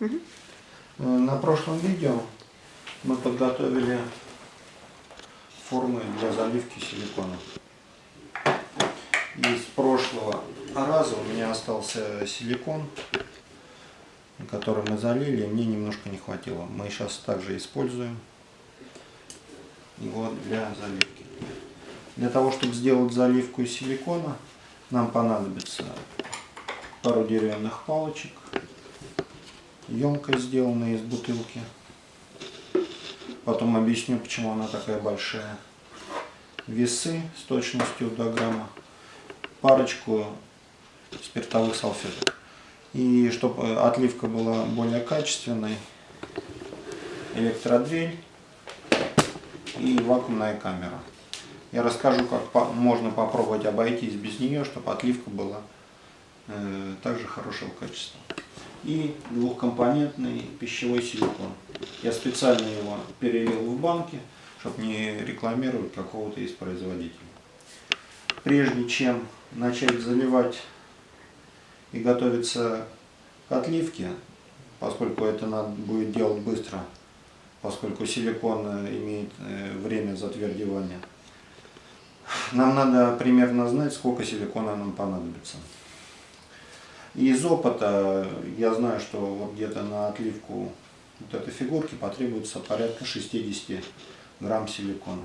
Угу. На прошлом видео мы подготовили формы для заливки силикона. Из прошлого раза у меня остался силикон, который мы залили, мне немножко не хватило. Мы сейчас также используем его для заливки. Для того, чтобы сделать заливку из силикона, нам понадобится пару деревянных палочек, емкость сделанная из бутылки. Потом объясню, почему она такая большая. Весы с точностью до грамма. Парочку спиртовых салфеток. И чтобы отливка была более качественной, электродрель и вакуумная камера. Я расскажу, как можно попробовать обойтись без нее, чтобы отливка была э, также хорошего качества. И двухкомпонентный пищевой силикон. Я специально его перелил в банки, чтобы не рекламировать какого-то из производителей. Прежде чем начать заливать и готовиться к отливке, поскольку это надо будет делать быстро, поскольку силикон имеет э, время затвердевания, нам надо примерно знать, сколько силикона нам понадобится. Из опыта я знаю, что вот где-то на отливку вот этой фигурки потребуется порядка 60 грамм силикона.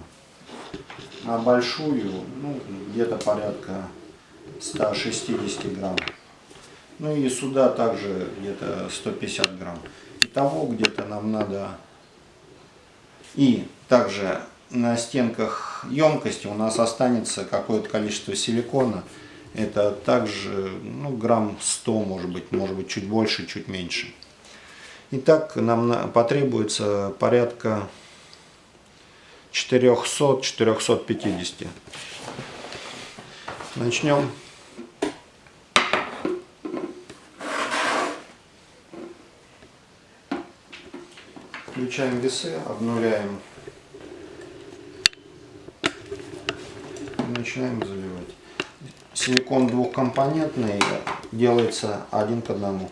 А большую, ну, где-то порядка 160 грамм. Ну и сюда также где-то 150 грамм. Итого где-то нам надо... И также на стенках емкости у нас останется какое-то количество силикона. Это также ну, грамм 100, может быть, может быть чуть больше, чуть меньше. Итак, нам потребуется порядка 400-450. Начнем. Включаем весы, обнуляем начинаем заливать. Силикон двухкомпонентный делается один к одному.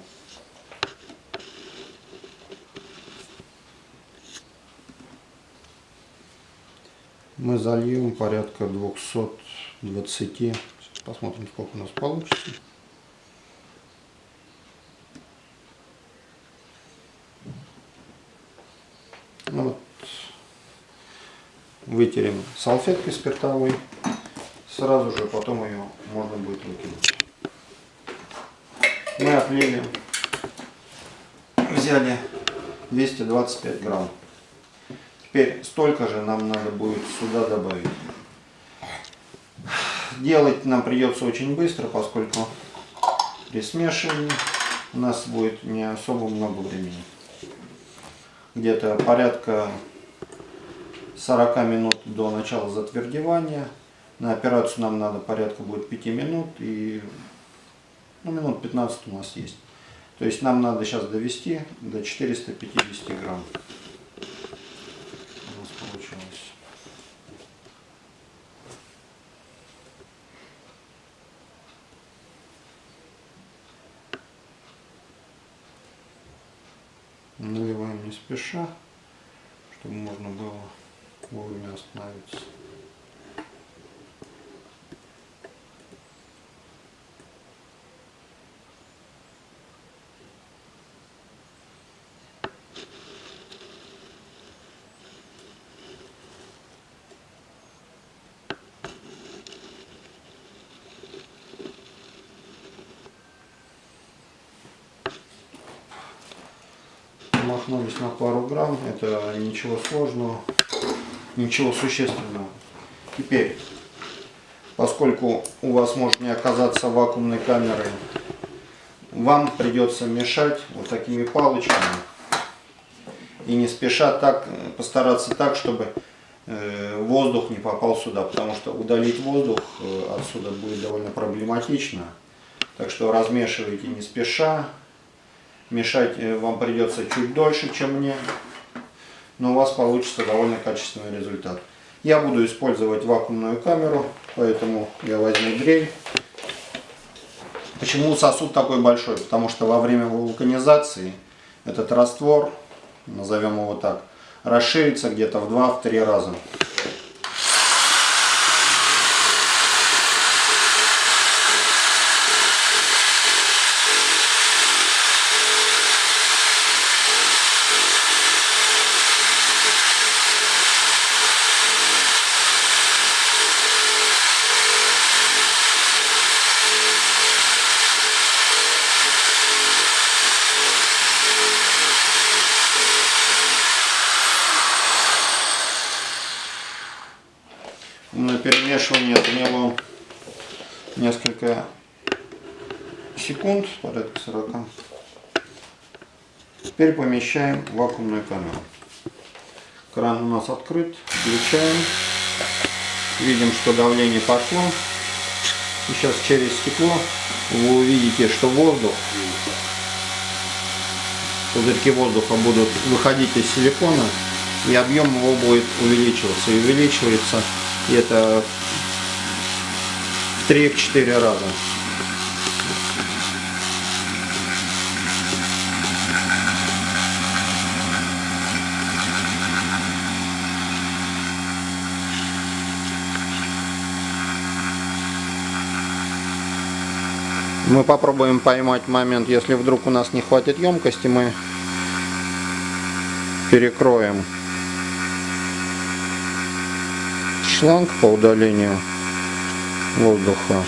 Мы зальем порядка 220. Посмотрим, сколько у нас получится. Ну вот. Вытерем салфеткой спиртовой сразу же потом ее можно будет выкинуть. Мы отлили, взяли 225 грамм. Теперь столько же нам надо будет сюда добавить. Делать нам придется очень быстро, поскольку при смешивании у нас будет не особо много времени. Где-то порядка 40 минут до начала затвердевания на операцию нам надо порядка будет 5 минут и ну, минут 15 у нас есть. То есть нам надо сейчас довести до 450 грамм. У нас получилось. Наливаем не спеша, чтобы можно было вовремя остановиться. Махнулись на пару грамм, это ничего сложного, ничего существенного. Теперь, поскольку у вас может не оказаться вакуумной камеры, вам придется мешать вот такими палочками и не спеша так постараться так, чтобы э, воздух не попал сюда, потому что удалить воздух э, отсюда будет довольно проблематично. Так что размешивайте не спеша, Мешать э, вам придется чуть дольше, чем мне, но у вас получится довольно качественный результат. Я буду использовать вакуумную камеру, поэтому я возьму дрель. Почему сосуд такой большой? Потому что во время вулканизации этот раствор, назовем его так, расширится где-то в 2-3 раза. На перемешивание заняло несколько секунд, порядка 40. Теперь помещаем вакуумную камеру. Кран у нас открыт, включаем. Видим, что давление пошло. И сейчас через стекло вы увидите, что воздух, пузырьки воздуха будут выходить из силикона, и объем его будет увеличиваться. И увеличивается и это в 3-4 раза. Мы попробуем поймать момент, если вдруг у нас не хватит емкости, мы перекроем шланг по удалению воздуха.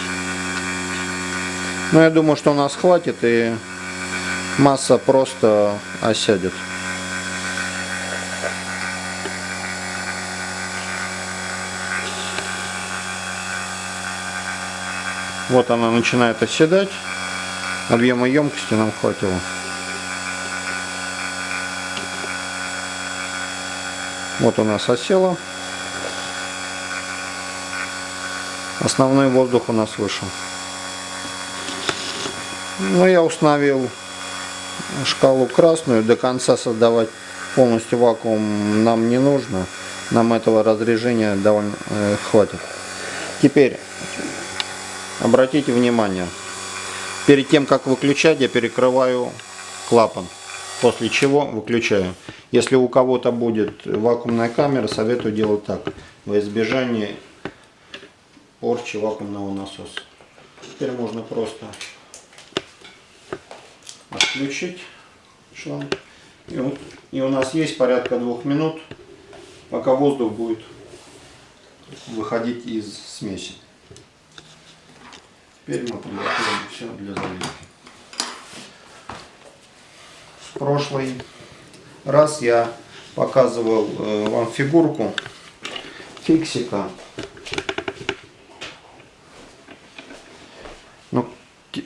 Но я думаю, что у нас хватит и масса просто осядет. Вот она начинает оседать. Объема емкости нам хватило. Вот у нас осела. Основной воздух у нас вышел. Ну, я установил шкалу красную. До конца создавать полностью вакуум нам не нужно. Нам этого разрежения довольно э, хватит. Теперь обратите внимание. Перед тем, как выключать, я перекрываю клапан. После чего выключаю. Если у кого-то будет вакуумная камера, советую делать так. Во избежание порчи вакуумного насоса. Теперь можно просто отключить шланг. И, вот, и у нас есть порядка двух минут, пока воздух будет выходить из смеси. Теперь мы подготовим все для заливки. В прошлый раз я показывал э, вам фигурку фиксика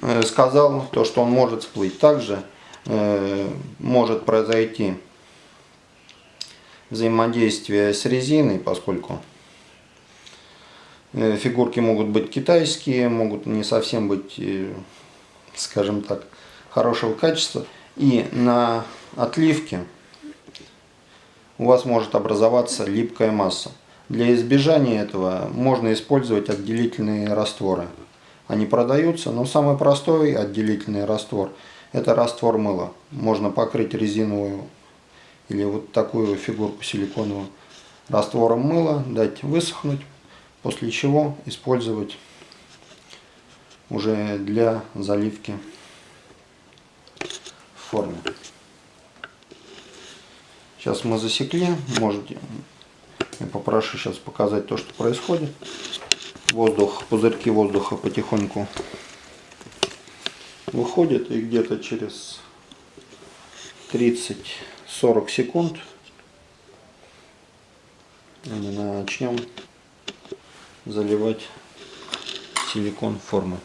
Э, сказал, то, что он может всплыть. Также э, может произойти взаимодействие с резиной, поскольку э, фигурки могут быть китайские, могут не совсем быть, э, скажем так, хорошего качества. И на отливке у вас может образоваться липкая масса. Для избежания этого можно использовать отделительные растворы. Они продаются, но самый простой отделительный раствор – это раствор мыла. Можно покрыть резиновую или вот такую фигурку силиконовую раствором мыла, дать высохнуть, после чего использовать уже для заливки в форме. Сейчас мы засекли, можете, я попрошу сейчас показать то, что происходит воздух, пузырьки воздуха потихоньку выходят и где-то через 30-40 секунд начнем заливать силикон формы.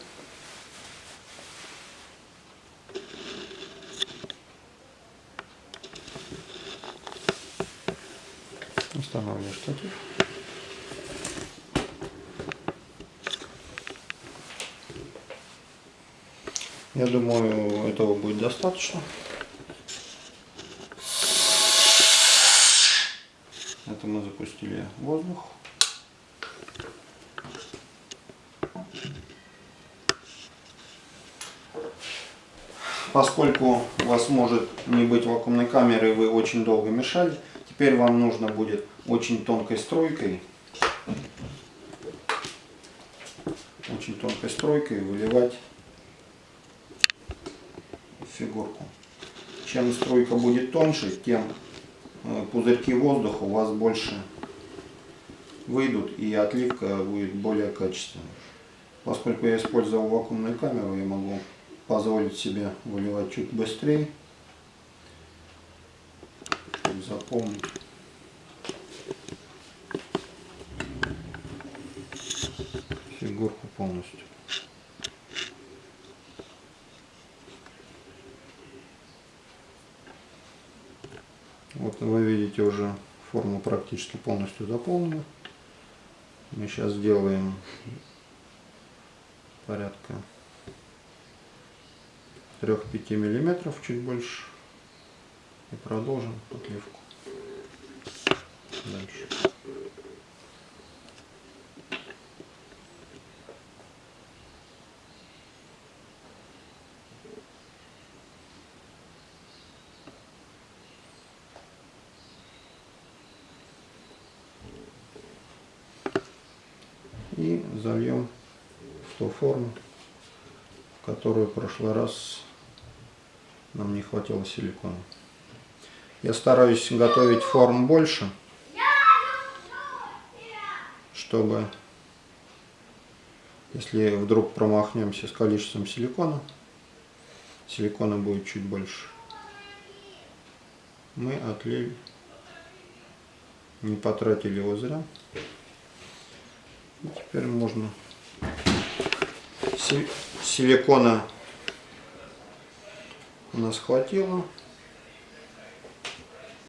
Устанавливаю штатив. Я думаю, этого будет достаточно. Это мы запустили воздух. Поскольку у вас может не быть вакуумной камеры, вы очень долго мешали, теперь вам нужно будет очень тонкой струйкой, очень тонкой струйкой выливать фигурку. Чем струйка будет тоньше, тем э, пузырьки воздуха у вас больше выйдут и отливка будет более качественной. Поскольку я использовал вакуумную камеру, я могу позволить себе выливать чуть быстрее, чтобы заполнить. фигурку полностью. Вот вы видите уже форму практически полностью заполнена. Мы сейчас сделаем порядка 3-5 миллиметров, чуть больше. И продолжим отливку. Дальше. И зальем в ту форму, которую в прошлый раз нам не хватило силикона. Я стараюсь готовить форм больше, чтобы, если вдруг промахнемся с количеством силикона, силикона будет чуть больше. Мы отлили, не потратили его зря. Теперь можно силикона у нас хватило.